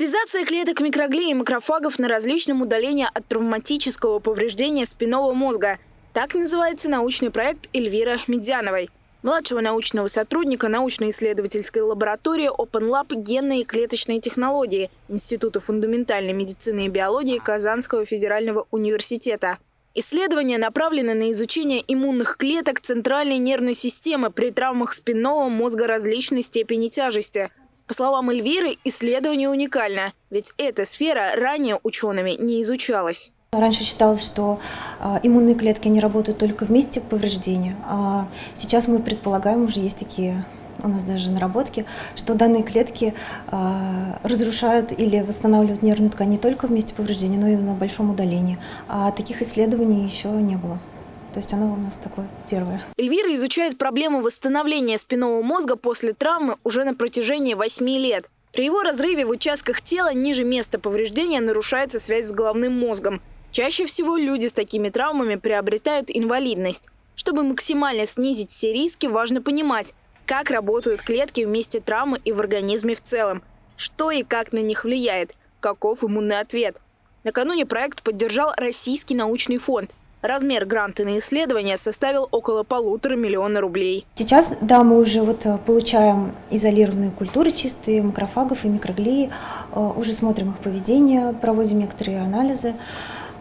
Лазеризация клеток микроглей и макрофагов на различном удалении от травматического повреждения спинного мозга. Так называется научный проект Эльвира Медяновой, младшего научного сотрудника научно-исследовательской лаборатории Open Lab генные и клеточные технологии Института фундаментальной медицины и биологии Казанского федерального университета. Исследования направлены на изучение иммунных клеток центральной нервной системы при травмах спинного мозга различной степени тяжести. По словам Эльвиры, исследование уникально, ведь эта сфера ранее учеными не изучалась. Раньше считалось, что э, иммунные клетки не работают только в месте повреждения, а сейчас мы предполагаем, уже есть такие у нас даже наработки, что данные клетки э, разрушают или восстанавливают нервную ткань не только в месте повреждения, но и на большом удалении. А таких исследований еще не было. То есть оно у нас такое первое. Эльвира изучает проблему восстановления спинного мозга после травмы уже на протяжении 8 лет. При его разрыве в участках тела ниже места повреждения нарушается связь с головным мозгом. Чаще всего люди с такими травмами приобретают инвалидность. Чтобы максимально снизить все риски, важно понимать, как работают клетки в месте травмы и в организме в целом, что и как на них влияет, каков иммунный ответ. Накануне проект поддержал Российский научный фонд. Размер гранта на исследование составил около полутора миллиона рублей. Сейчас, да, мы уже вот э, получаем изолированные культуры чистые, макрофагов и микроглии, э, уже смотрим их поведение, проводим некоторые анализы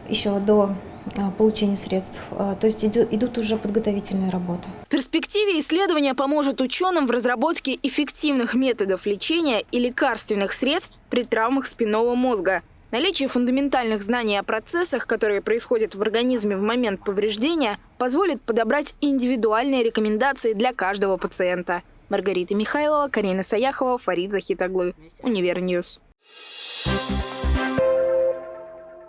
еще до а, получения средств. То есть идут, идут уже подготовительные работы. В перспективе исследование поможет ученым в разработке эффективных методов лечения и лекарственных средств при травмах спинного мозга. Наличие фундаментальных знаний о процессах, которые происходят в организме в момент повреждения, позволит подобрать индивидуальные рекомендации для каждого пациента. Маргарита Михайлова, Карина Саяхова, Фарид Захитаглы. Univer News. Thank you.